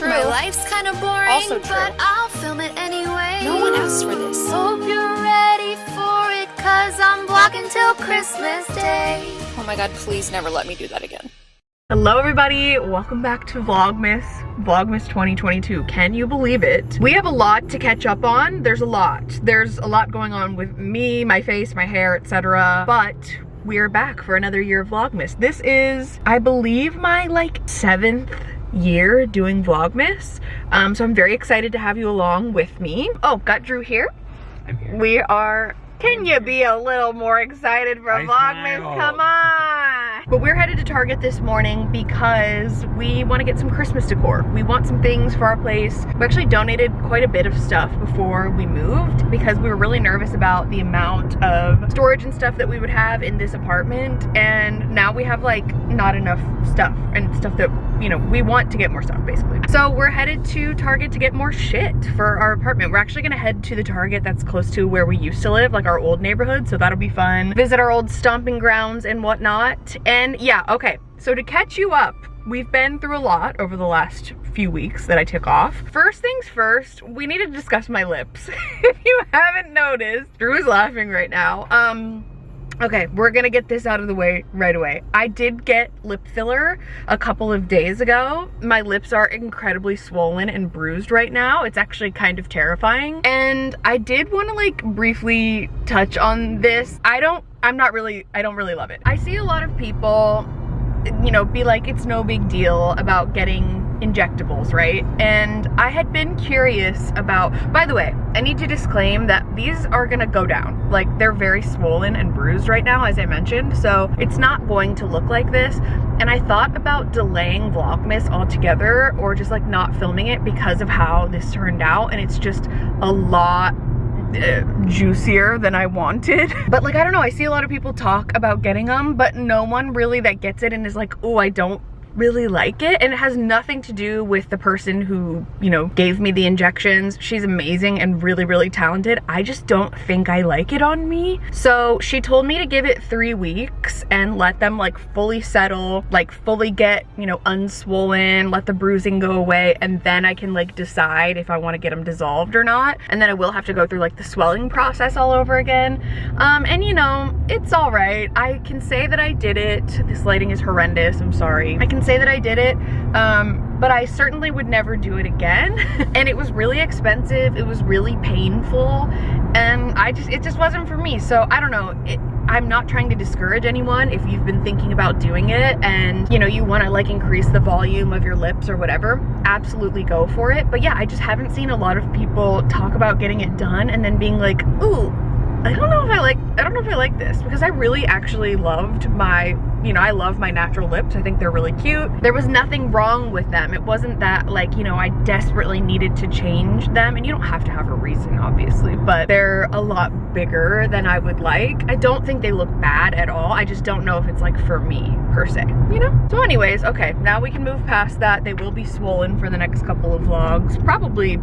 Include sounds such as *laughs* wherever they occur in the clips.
true. My life's kind of boring, Also true. but I'll film it anyway. No one asked for this. Hope you're ready for it, cause I'm vlogging till Christmas Day. Oh my god, please never let me do that again. Hello everybody, welcome back to Vlogmas, Vlogmas 2022. Can you believe it? We have a lot to catch up on. There's a lot. There's a lot going on with me, my face, my hair, etc. But we're back for another year of Vlogmas. This is, I believe, my like seventh year doing Vlogmas. Um, so I'm very excited to have you along with me. Oh, got Drew here. I'm here. We are, can you be a little more excited for I Vlogmas? smile. Come on. But we're headed to Target this morning because we want to get some Christmas decor. We want some things for our place. We actually donated quite a bit of stuff before we moved because we were really nervous about the amount of storage and stuff that we would have in this apartment. And now we have like not enough stuff and stuff that, you know, we want to get more stuff basically. So we're headed to Target to get more shit for our apartment. We're actually gonna head to the Target that's close to where we used to live, like our old neighborhood. So that'll be fun. Visit our old stomping grounds and whatnot. And yeah, okay. So to catch you up, we've been through a lot over the last few weeks that I took off. First things first, we need to discuss my lips. *laughs* if you haven't noticed, Drew is laughing right now. Um, Okay, we're gonna get this out of the way right away. I did get lip filler a couple of days ago. My lips are incredibly swollen and bruised right now. It's actually kind of terrifying. And I did wanna like briefly touch on this. I don't, I'm not really, I don't really love it. I see a lot of people, you know, be like, it's no big deal about getting injectables, right? And I had been curious about, by the way, I need to disclaim that these are gonna go down. Like they're very swollen and bruised right now, as I mentioned, so it's not going to look like this. And I thought about delaying Vlogmas altogether or just like not filming it because of how this turned out. And it's just a lot uh, juicier than I wanted. *laughs* But like, I don't know, I see a lot of people talk about getting them, but no one really that gets it and is like, oh, I don't really like it and it has nothing to do with the person who you know gave me the injections. She's amazing and really really talented. I just don't think i like it on me. So she told me to give it three weeks and let them like fully settle like fully get you know unswollen let the bruising go away and then i can like decide if i want to get them dissolved or not. And then i will have to go through like the swelling process all over again. Um and you know it's all right. I can say that i did it. This lighting is horrendous. I'm sorry. I can say that I did it, um, but I certainly would never do it again. *laughs* and it was really expensive, it was really painful, and I just, it just wasn't for me. So I don't know, it, I'm not trying to discourage anyone if you've been thinking about doing it and you know you want to like increase the volume of your lips or whatever absolutely go for it but yeah I just haven't seen a lot of people talk about getting it done and then being like ooh I don't know if I like, I don't know if I like this because I really actually loved my, you know, I love my natural lips. I think they're really cute. There was nothing wrong with them. It wasn't that like, you know, I desperately needed to change them and you don't have to have a reason obviously, but they're a lot bigger than I would like. I don't think they look bad at all. I just don't know if it's like for me per se, you know? So anyways, okay, now we can move past that. They will be swollen for the next couple of vlogs. Probably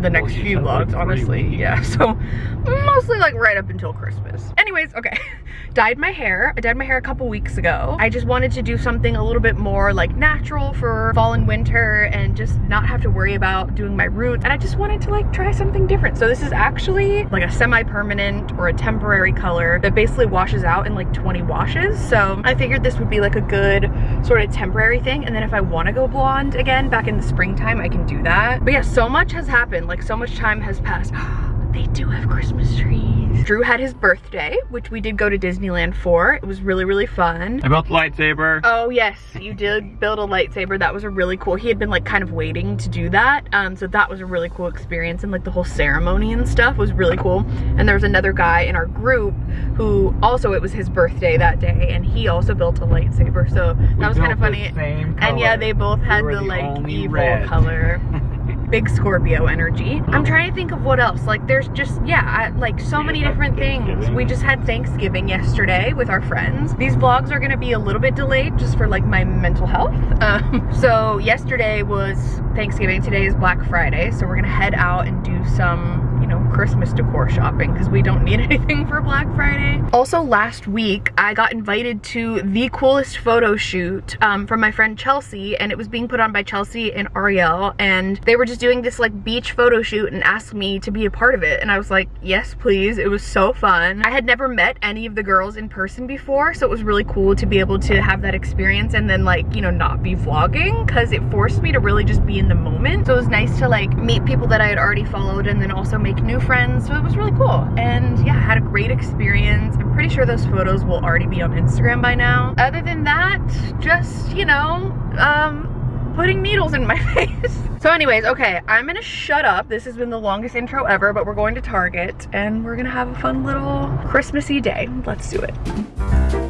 the next she few said, like, vlogs, honestly. weeks. Yeah, so mostly like right up until Christmas. Anyways, okay. *laughs* dyed my hair. I dyed my hair a couple weeks ago. I just wanted to do something a little bit more like natural for fall and winter and just not have to worry about doing my roots. And I just wanted to like try something different. So this is actually like a semi-permanent or a temporary color that basically washes out in like 20 washes. So I figured this would be like a good sort of temporary thing. And then if I want to go blonde again back in the springtime, I can do that. But yeah, so much has happened. Like so much time has passed. *gasps* They do have Christmas trees. Drew had his birthday, which we did go to Disneyland for. It was really, really fun. I built the lightsaber. Oh yes, you did build a lightsaber. That was a really cool. He had been like kind of waiting to do that. Um, so that was a really cool experience and like the whole ceremony and stuff was really cool. And there was another guy in our group who also it was his birthday that day and he also built a lightsaber. So that We was kind of funny. same And yeah, they both had were the, the like evil red. color. *laughs* Big Scorpio energy. I'm trying to think of what else. Like there's just, yeah, I, like so many different things. We just had Thanksgiving yesterday with our friends. These vlogs are gonna be a little bit delayed just for like my mental health. *laughs* Um, so yesterday was Thanksgiving, today is Black Friday. So we're gonna head out and do some, you know, Christmas decor shopping because we don't need *laughs* anything for Black Friday. Also last week, I got invited to the coolest photo shoot um, from my friend Chelsea and it was being put on by Chelsea and Ariel and they were just doing this like beach photo shoot and asked me to be a part of it and I was like, yes please, it was so fun. I had never met any of the girls in person before so it was really cool to be able to have that experience and then like, you know, not be vlogging because it forced me to really just be in the moment. So it was nice to like meet people that I had already followed and then also make new friends. So it was really cool. And yeah, had a great experience. I'm pretty sure those photos will already be on Instagram by now. Other than that, just, you know, um, putting needles in my *laughs* face. so anyways, okay, I'm gonna shut up. This has been the longest intro ever, but we're going to Target and we're gonna have a fun little Christmassy day. Let's do it.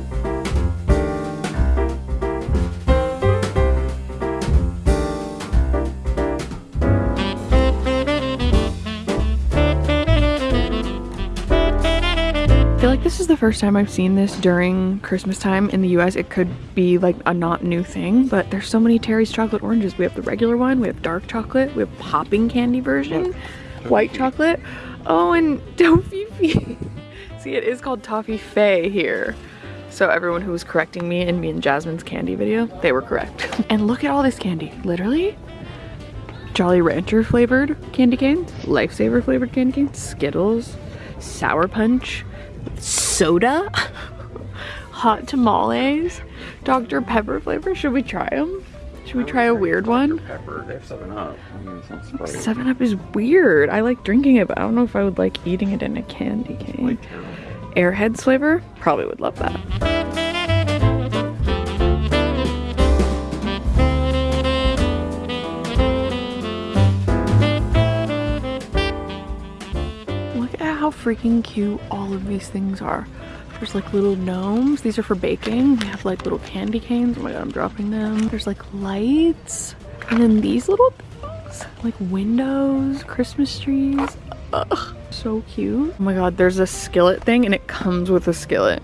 This is the first time I've seen this during Christmas time in the US. It could be like a not new thing, but there's so many Terry's chocolate oranges. We have the regular one, we have dark chocolate, we have popping candy version, white chocolate. Oh, and *laughs* Toffee See, it is called Toffee Fay here. So everyone who was correcting me in me and Jasmine's candy video, they were correct. *laughs* and look at all this candy. Literally, Jolly Rancher flavored candy canes, Lifesaver flavored candy canes, Skittles, Sour Punch, soda, hot tamales, Dr. Pepper flavor. Should we try them? Should we try a weird one? Pepper, they have 7 Up. I mean, it's not Sprite. 7 Up is weird. I like drinking it, but I don't know if I would like eating it in a candy cane. Airheads flavor? Probably would love that. Freaking cute all of these things are. There's like little gnomes. These are for baking. We have like little candy canes. Oh my god, I'm dropping them. There's like lights. And then these little things. Like windows, Christmas trees. Ugh, so cute. Oh my god, there's a skillet thing and it comes with a skillet.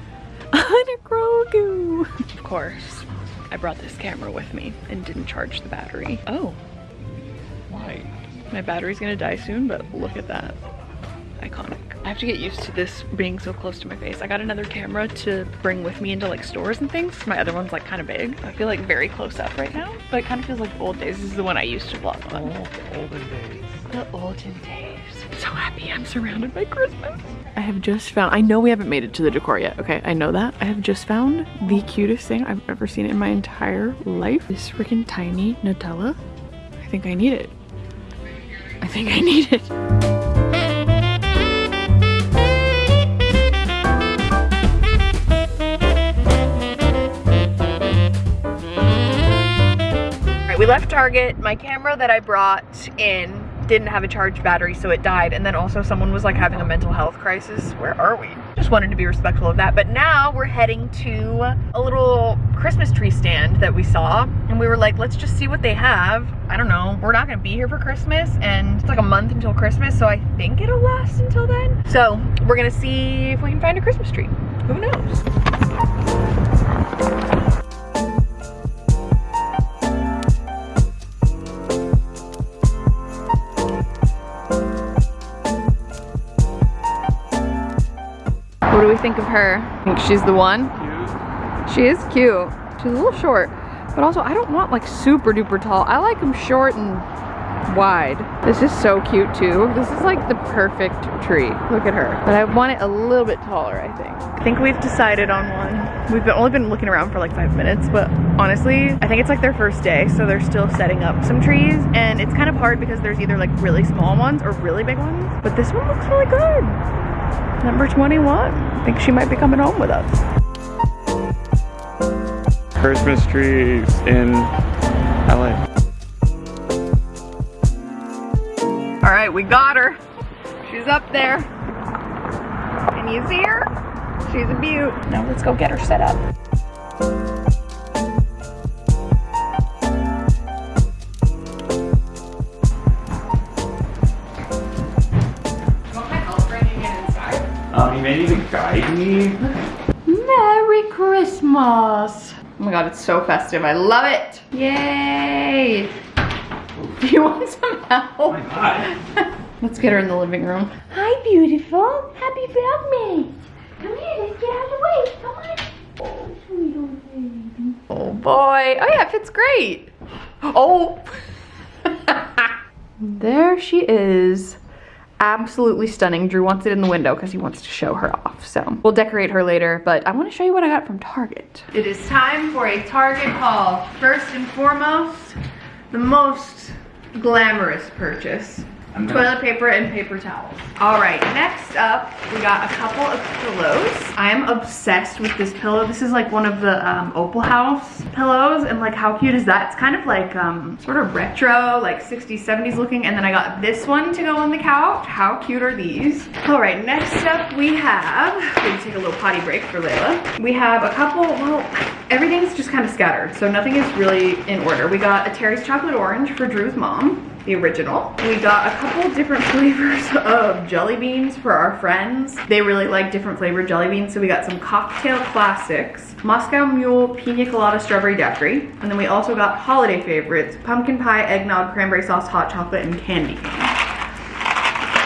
*laughs* and a Grogu. Of course, I brought this camera with me and didn't charge the battery. Oh, Why? my battery's gonna die soon, but look at that. Iconic. I have to get used to this being so close to my face. I got another camera to bring with me into like stores and things. My other one's like kind of big. I feel like very close up right now, but it kind of feels like old days. This is the one I used to vlog Oh, on. the olden days. The olden days. I'm so happy I'm surrounded by Christmas. I have just found, I know we haven't made it to the decor yet, okay? I know that. I have just found the cutest thing I've ever seen in my entire life. This freaking tiny Nutella. I think I need it. I think I need it. Left Target. My camera that I brought in didn't have a charged battery, so it died. And then also someone was like having a mental health crisis. Where are we? Just wanted to be respectful of that. But now we're heading to a little Christmas tree stand that we saw. And we were like, let's just see what they have. I don't know. We're not gonna be here for Christmas and it's like a month until Christmas, so I think it'll last until then. So we're gonna see if we can find a Christmas tree. Who knows? Think of her? I think she's the one. She is cute. She's a little short, but also I don't want like super duper tall. I like them short and wide. This is so cute too. This is like the perfect tree. Look at her. But I want it a little bit taller, I think. I think we've decided on one. We've been, only been looking around for like five minutes, but honestly, I think it's like their first day, so they're still setting up some trees, and it's kind of hard because there's either like really small ones or really big ones, but this one looks really good. Number 21. I think she might be coming home with us. Christmas trees in LA. All right, we got her. She's up there. Can you see her? She's a beaut. Now let's go get her set up. Guide me. Merry Christmas. Oh my god, it's so festive. I love it. Yay. Do *laughs* you want some help? God. *laughs* Let's get her in the living room. Hi, beautiful. Happy Vlogmas. Come here, let's get out of the way. Come on. Oh, sweet old baby. Oh boy. Oh yeah, it fits great. Oh. *laughs* there she is. Absolutely stunning. Drew wants it in the window because he wants to show her off. So we'll decorate her later, but I want to show you what I got from Target. It is time for a Target haul. First and foremost, the most glamorous purchase. I'm gonna- Toilet paper and paper towels. All right, next up, we got a couple of pillows. I am obsessed with this pillow. This is like one of the um, Opalhouse pillows, and like how cute is that? It's kind of like um, sort of retro, like 60s, 70s looking, and then I got this one to go on the couch. How cute are these? All right, next up we have, we take a little potty break for Layla. We have a couple, well, everything's just kind of scattered, so nothing is really in order. We got a Terry's Chocolate Orange for Drew's mom the original. We got a couple different *laughs* flavors of jelly beans for our friends. They really like different flavored jelly beans, so we got some cocktail classics, Moscow Mule, Pina Colada Strawberry Daiquiri, and then we also got holiday favorites, pumpkin pie, eggnog, cranberry sauce, hot chocolate, and candy cane.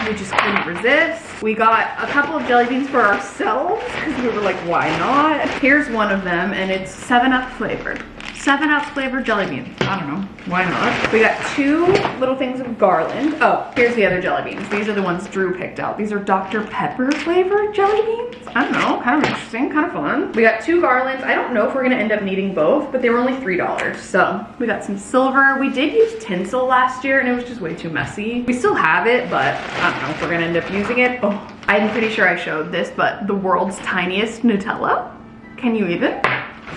We just couldn't resist. We got a couple of jelly beans for ourselves because we were like, why not? Here's one of them and it's 7-Up flavored. 7-Up flavored jelly beans. I don't know, why not? We got two little things of garland. Oh, here's the other jelly beans. These are the ones Drew picked out. These are Dr. Pepper flavored jelly beans. I don't know, kind of interesting, kind of fun. We got two garlands. I don't know if we're gonna end up needing both, but they were only $3. So we got some silver. We did use tinsel last year and it was just way too messy. We still have it, but I don't know if we're gonna end up using it. Oh, I'm pretty sure I showed this, but the world's tiniest Nutella. Can you even?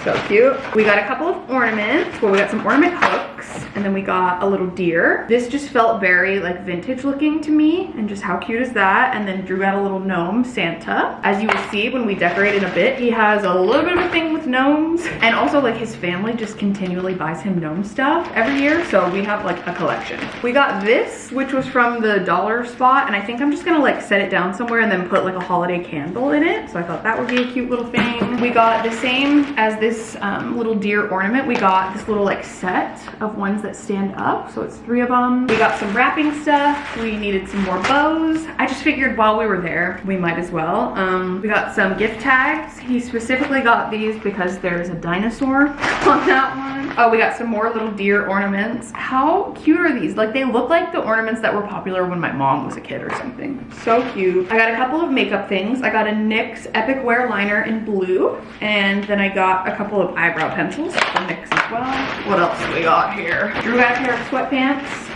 So cute. We got a couple of ornaments. Well, we got some ornament hooks and then we got a little deer. This just felt very like vintage looking to me and just how cute is that? And then Drew got a little gnome Santa. As you will see when we decorate in a bit, he has a little bit of a thing with gnomes and also like his family just continually buys him gnome stuff every year. So we have like a collection. We got this, which was from the dollar spot. And I think I'm just gonna like set it down somewhere and then put like a holiday candle in it. So I thought that would be a cute little thing. We got the same as this um, little deer ornament. We got this little like set of ones that stand up. So it's three of them. We got some wrapping stuff. We needed some more bows. I just figured while we were there, we might as well. Um, we got some gift tags. He specifically got these because there's a dinosaur *laughs* on that one. Oh, we got some more little deer ornaments. How cute are these? Like they look like the ornaments that were popular when my mom was a kid or something. So cute. I got a couple of makeup things. I got a NYX Epic Wear Liner in blue. And then I got a couple of eyebrow pencils from NYX as well. What else we got here? Drew got a pair of sweatpants.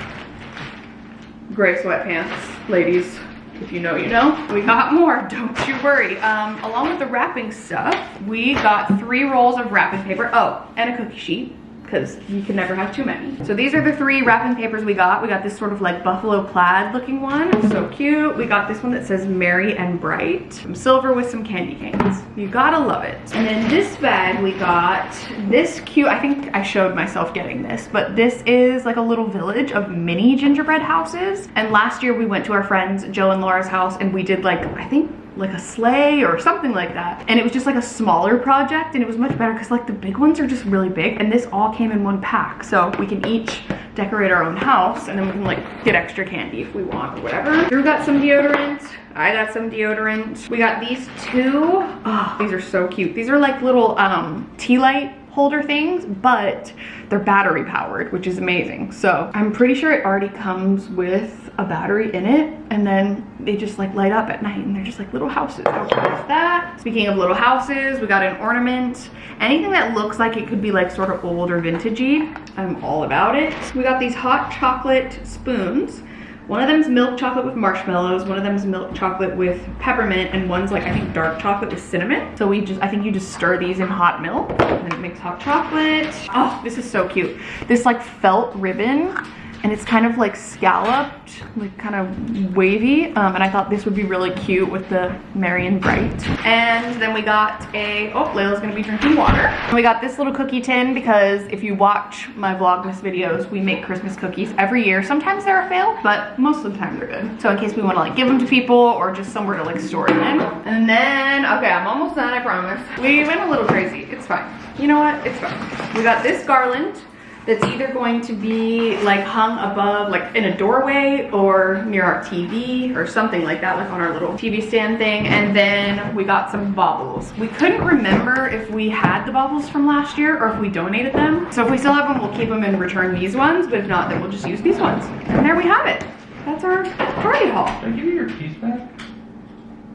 Gray sweatpants, ladies. If you know, you know. We got more, don't you worry. Um, along with the wrapping stuff, we got three rolls of wrapping paper. Oh, and a cookie sheet because you can never have too many. So these are the three wrapping papers we got. We got this sort of like buffalo plaid looking one. So cute. We got this one that says merry and bright. Some silver with some candy canes. You gotta love it. And then this bag we got this cute, I think I showed myself getting this, but this is like a little village of mini gingerbread houses. And last year we went to our friends Joe and Laura's house and we did like, I think like a sleigh or something like that. And it was just like a smaller project and it was much better because like the big ones are just really big and this all came in one pack. So we can each decorate our own house and then we can like get extra candy if we want or whatever. Drew got some deodorant. I got some deodorant. We got these two. Oh, these are so cute. These are like little um, tea light holder things, but they're battery powered, which is amazing. So I'm pretty sure it already comes with a battery in it and then they just like light up at night and they're just like little houses. That? Speaking of little houses, we got an ornament. Anything that looks like it could be like sort of old or vintagey, I'm all about it. We got these hot chocolate spoons. One of them is milk chocolate with marshmallows, one of them is milk chocolate with peppermint, and one's like, I think dark chocolate with cinnamon. So we just, I think you just stir these in hot milk, and it makes hot chocolate. Oh, this is so cute. This like felt ribbon, and it's kind of like scalloped, like kind of wavy. Um, and I thought this would be really cute with the and Bright. And then we got a, oh, Layla's gonna be drinking water. And we got this little cookie tin because if you watch my Vlogmas videos, we make Christmas cookies every year. Sometimes they're a fail, but most of the time they're good. So in case we wanna like give them to people or just somewhere to like store them. And then, okay, I'm almost done, I promise. We went a little crazy, it's fine. You know what, it's fine. We got this garland that's either going to be like hung above, like in a doorway or near our TV or something like that, like on our little TV stand thing. And then we got some baubles. We couldn't remember if we had the baubles from last year or if we donated them. So if we still have them, we'll keep them and return these ones. But if not, then we'll just use these ones. And there we have it. That's our Target haul. Did I give you your keys back?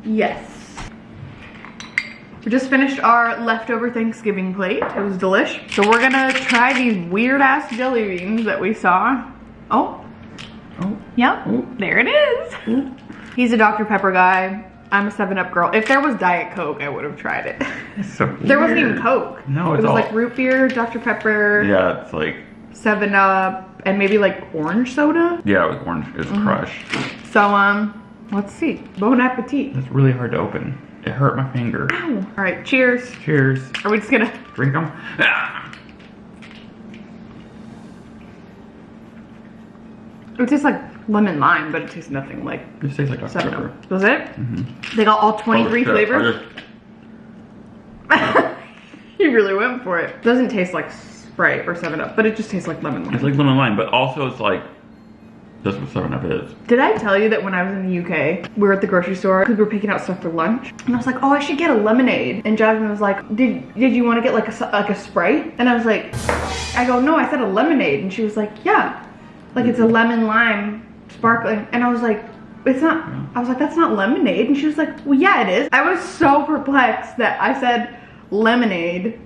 Yes. We just finished our leftover Thanksgiving plate. It was delish. So we're gonna try these weird ass jelly beans that we saw. Oh, Oh. yep, Oh. there it is. He's a Dr. Pepper guy. I'm a 7-Up girl. If there was Diet Coke, I would have tried it. So *laughs* there wasn't even. Coke. No, it was all- like root beer, Dr. Pepper, Yeah, it's like 7-Up, and maybe like orange soda. yeah, with orange. It's Mm-hmm. crushed. So, um, let's see. Bon appetit. It's really hard to open. It hurt my finger. All right, cheers. Cheers. Are we just gonna Drink them. Ah. It tastes like lemon lime, but it tastes nothing like It tastes like Dr. seven Pepper. Up. Was it? They got all 23 Oh, flavors. *laughs* You really went for it. Doesn't taste like Sprite or 7 Up, but it just tastes like lemon lime. It's like lemon lime, but also it's like that's what Seven Up is. Did I tell you that when I was in the UK, we were at the grocery store because we were picking out stuff for lunch, and I was like, "Oh, I should get a lemonade." And Jasmine was like, "Did Did you want to get like a s- like a Sprite?" And I was like, "I go, no, I said a lemonade," and she was like, "Yeah, like it's a lemon lime sparkling," and I was like. It's not, I was like, that's not lemonade. And she was like, well, yeah, it is. I was so perplexed that I said lemonade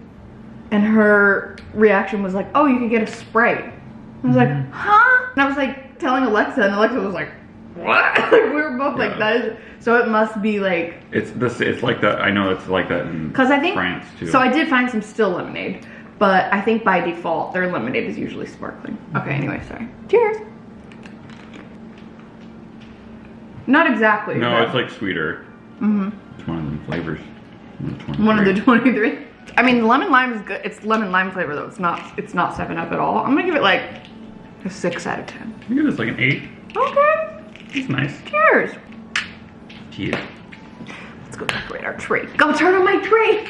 and her reaction was like, oh, you could get a Sprite. I was like, huh? And I was like telling Alexa, and Alexa was like, what? *laughs* like, we were both like, Yeah. that is, so it must be like, It's this. It's like that. I know it's like that in because I think, France too. so I did find some still lemonade, but I think by default, their lemonade is usually sparkling. Okay, anyway, sorry. Cheers. Not exactly. no, but- it's like sweeter. Mm-hmm. It's one of them flavors. One of the 23. I mean, lemon lime is good. It's lemon lime flavor though. It's not. It's not Seven Up at all. I'm gonna give it like a six out of ten. I think it's like an eight. Okay. It's nice. Cheers. Cheers. Let's go decorate our tree. Go turn on my tree.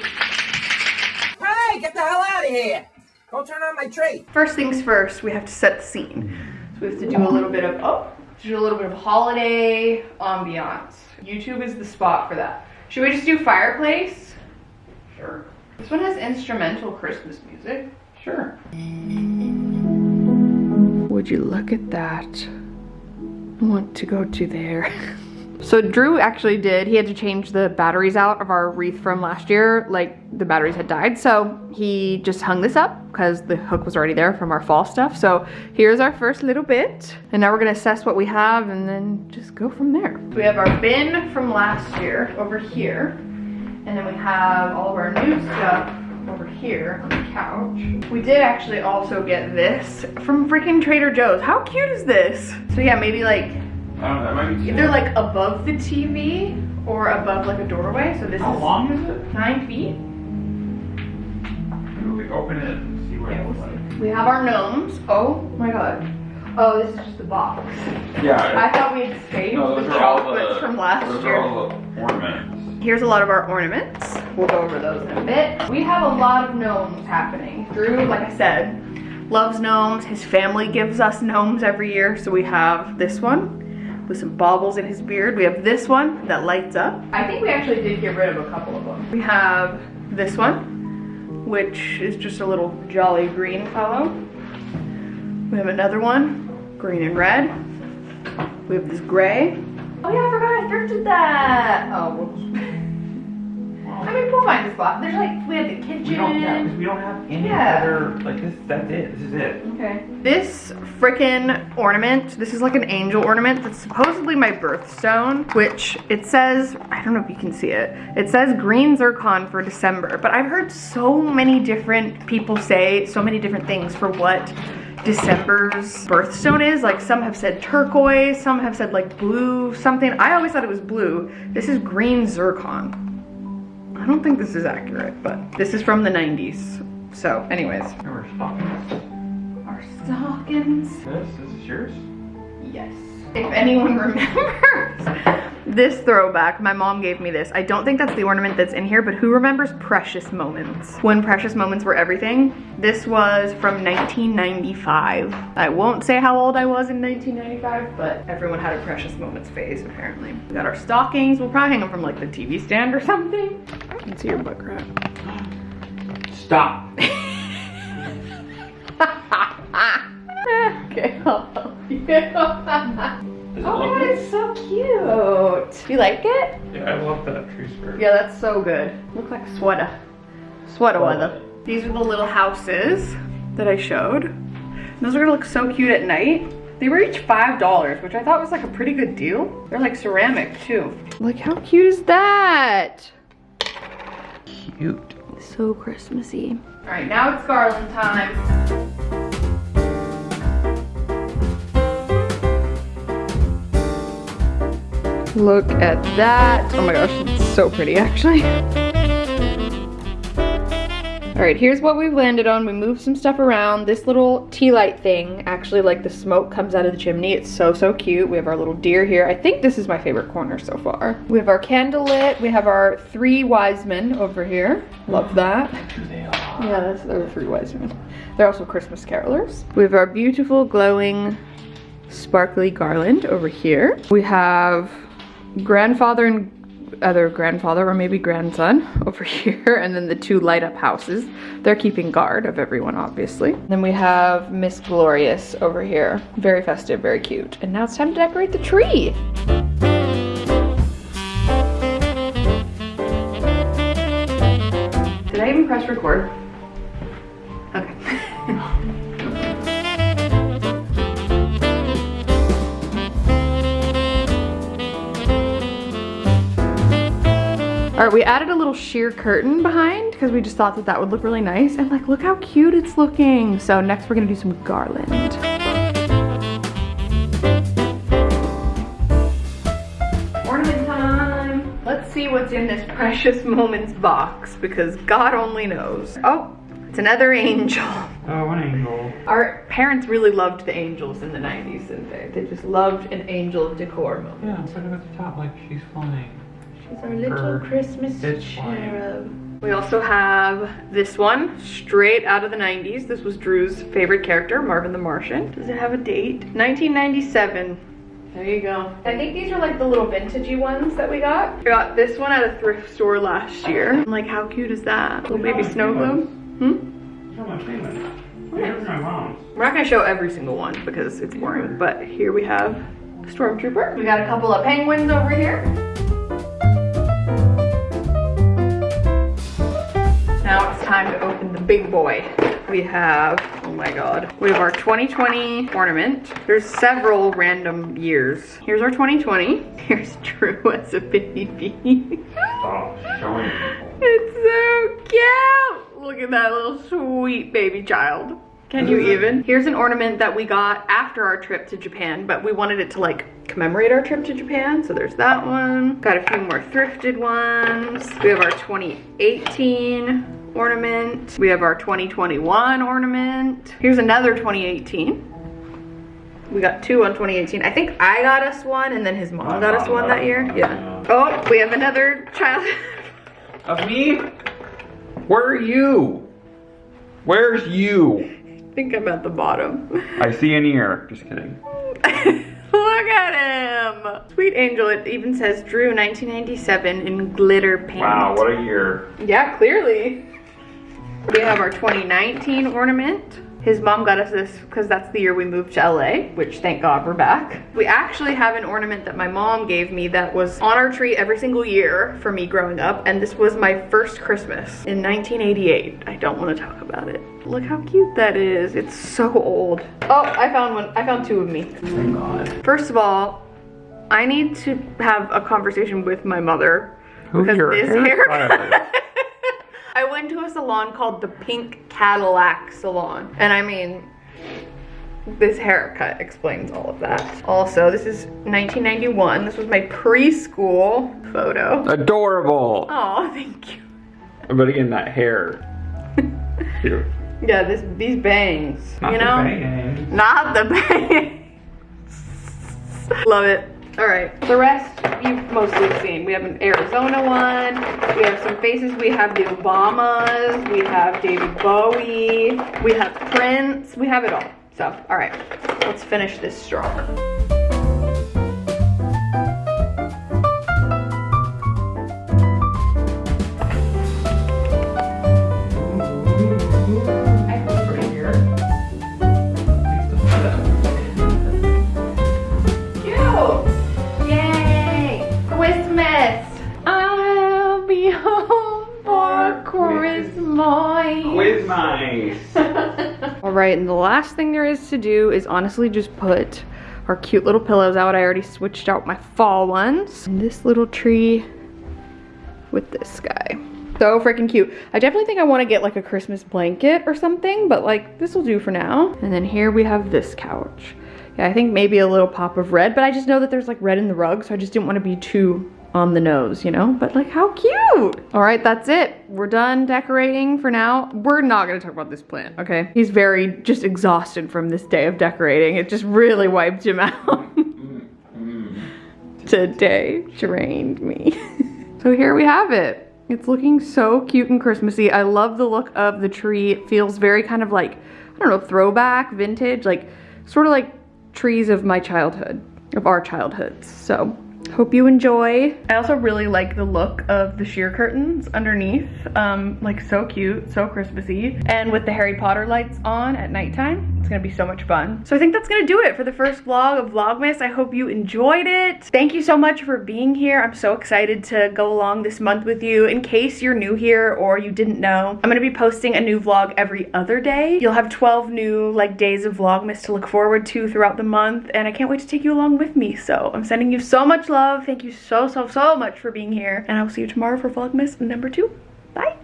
Hey, get the hell out of here! Go turn on my tree. First things first, we have to set the scene. Mm-hmm. So we have to do a little bit of oh, do a little bit of holiday ambiance. YouTube is the spot for that. Should we just do fireplace? Sure. This one has instrumental Christmas music. Sure. Would you look at that? I want to go to there. *laughs* So Drew actually did, he had to change the batteries out of our wreath from last year, like the batteries had died. So he just hung this up because the hook was already there from our fall stuff. So here's our first little bit. And now we're gonna assess what we have and then just go from there. We have our bin from last year over here. And then we have all of our new stuff over here on the couch. We did actually also get this from freaking Trader Joe's. How cute is this? So yeah, maybe like I don't know. That might be. either like above the TV or above like a doorway. So this How is long is it? nine feet. Maybe we open it and see what Yeah, we'll looks like. see. We have our gnomes. Oh my god. Oh, this is just a box. Yeah. I thought we had saved no, the those chocolates the from last those year. are all the ornaments. Here's a lot of our ornaments. We'll go over those in a bit. We have a lot of gnomes happening. Drew, like I said, loves gnomes. His family gives us gnomes every year. So we have this one with some baubles in his beard. We have this one that lights up. I think we actually did get rid of a couple of them. We have this one, which is just a little jolly green fellow. We have another one, green and red. We have this gray. Oh yeah, I forgot I thrifted that. Oh. *laughs* I mean, we'll find a spot. There's like, we have the kitchen. We don't, yeah, 'cause we don't have any Yeah. other like this. That's it. This is it. Okay. This freaking ornament, this is like an angel ornament that's supposedly my birthstone, which it says, I don't know if you can see it, it says green zircon for December, but I've heard so many different people say so many different things for what December's birthstone is. Like some have said turquoise, some have said like blue, something. I always thought it was blue. This is green zircon. I don't think this is accurate, but this is from the 90s. So anyways, And we're our stockings. This, this is yours. Yes. If anyone *laughs* remembers this throwback, my mom gave me this. I don't think that's the ornament that's in here, but who remembers Precious Moments? When Precious Moments were everything? This was from 1995. I won't say how old I was in 1995, but everyone had a Precious Moments phase, apparently. We got our stockings. We'll probably hang them from like the TV stand or something. I can see your butt crack. Stop. *laughs* okay, I'll help you. *laughs* Does Oh my god, it's so cute. You like it? Yeah, I love that tree skirt. Yeah, that's so good. Look like sweater. Sweater weather. These are the little houses that I showed. Those are gonna look so cute at night. They were each $5, which I thought was like a pretty good deal. They're like ceramic too. Look how cute is that? Cute. So Christmassy. All right, now it's garland time. Look at that. Oh my gosh, it's so pretty actually. All right, here's what we've landed on. We moved some stuff around. This little tea light thing, actually like the smoke comes out of the chimney. It's so, so cute. We have our little deer here. I think this is my favorite corner so far. We have our candle lit. We have our three wise men over here. Love that. Yeah, that's they're the three wise men. They're also Christmas carolers. We have our beautiful glowing sparkly garland over here. We have grandfather and other grandfather or maybe grandson *laughs* over here and then the two light up houses. They're keeping guard of everyone obviously. Then we have Miss Glorious over here. Very festive, very cute. And now it's time to decorate the tree. Did I even press record? All right, we added a little sheer curtain behind because we just thought that that would look really nice. And like, look how cute it's looking. So next we're gonna do some garland. Ornament time. Let's see what's in this precious moments box because God only knows. Oh, it's another angel. Oh, an angel. Our parents really loved the angels in the 90s, didn't they? They just loved an angel decor moment. Yeah, it's like at the top, like she's flying. She's our little Her- Christmas it's fine. cherub. We also have this one, straight out of the 90s. This was Drew's favorite character, Marvin the Martian. Does it have a date? 1997. There you go. I think these are like the little vintagey ones that we got. We got this one at a thrift store last year. Like, how cute is that? Little baby snow globe. Hmm? Show my famous. Here's my mom's. We're not gonna show every single one because it's boring, but here we have a Stormtrooper. We got a couple of penguins over here. Now it's time to open the big boy. We have, oh my god, we have our 2020 ornament. There's several random years. Here's our 2020. *laughs* Here's Drew *laughs* as a baby. Stop showing people. It's so cute. Look at that little sweet baby child. Can you even? Here's an ornament that we got after our trip to Japan, but we wanted it to like commemorate our trip to Japan. So there's that one. Got a few more thrifted ones. We have our 2018 ornament. We have our 2021 ornament. Here's another 2018. We got two on 2018. I think I got us one and then his mom My got us one that year. Yeah. yeah. Oh, we have another child. *laughs* Of me? Where are you? Where's you? I think I'm at the bottom. I see an ear. Just kidding. *laughs* Look at him. Sweet angel. It even says Drew 1997 in glitter paint. Wow, what a year. Yeah, clearly. We have our 2019 ornament. His mom got us this because that's the year we moved to LA, which thank God we're back. We actually have an ornament that my mom gave me that was on our tree every single year for me growing up, and this was my first Christmas in 1988. I don't want to talk about it. Look how cute that is. It's so old. Oh, I found one. I found two of me. Oh my god. First of all, I need to have a conversation with my mother Who's because your this haircut? *laughs* I went to a salon called the Pink Cadillac Salon, and I mean, this haircut explains all of that. Also, this is 1991. This was my preschool photo. Adorable. Oh, thank you. But again, that hair. *laughs* Cute. Yeah, this these bangs. Not you the know, banging. not the *laughs* bangs. Love it. All right, the rest you've mostly seen. We have an Arizona one. We have some faces. We have the Obamas. We have David Bowie. We have Prince. We have it all. So, all right, let's finish this strong. Quiz nice. *laughs* All right, and the last thing there is to do is honestly just put our cute little pillows out. I already switched out my fall ones. And this little tree with this guy. So freaking cute. I definitely think I want to get like a Christmas blanket or something, but like this will do for now. And then here we have this couch. Yeah, I think maybe a little pop of red, but I just know that there's like red in the rug, so I just didn't want to be too on the nose, you know? But like, how cute! All right, that's it. We're done decorating for now. We're not gonna talk about this plant, okay? He's very just exhausted from this day of decorating. It just really wiped him *laughs* out. Today drained me. *laughs* so here we have it. It's looking so cute and Christmassy. I love the look of the tree. It feels very kind of like, I don't know, throwback, vintage, like sort of like trees of my childhood, of our childhoods. So hope you enjoy. I also really like the look of the sheer curtains underneath. Um, like so cute, so Christmassy. And with the Harry Potter lights on at nighttime, it's gonna be so much fun. So I think that's gonna do it for the first vlog of Vlogmas. I hope you enjoyed it. Thank you so much for being here. I'm so excited to go along this month with you. In case you're new here or you didn't know, I'm gonna be posting a new vlog every other day. You'll have 12 new like days of Vlogmas to look forward to throughout the month and I can't wait to take you along with me. So I'm sending you so much love love. Thank you so, so, so much for being here. And I will see you tomorrow for Vlogmas number two. Bye.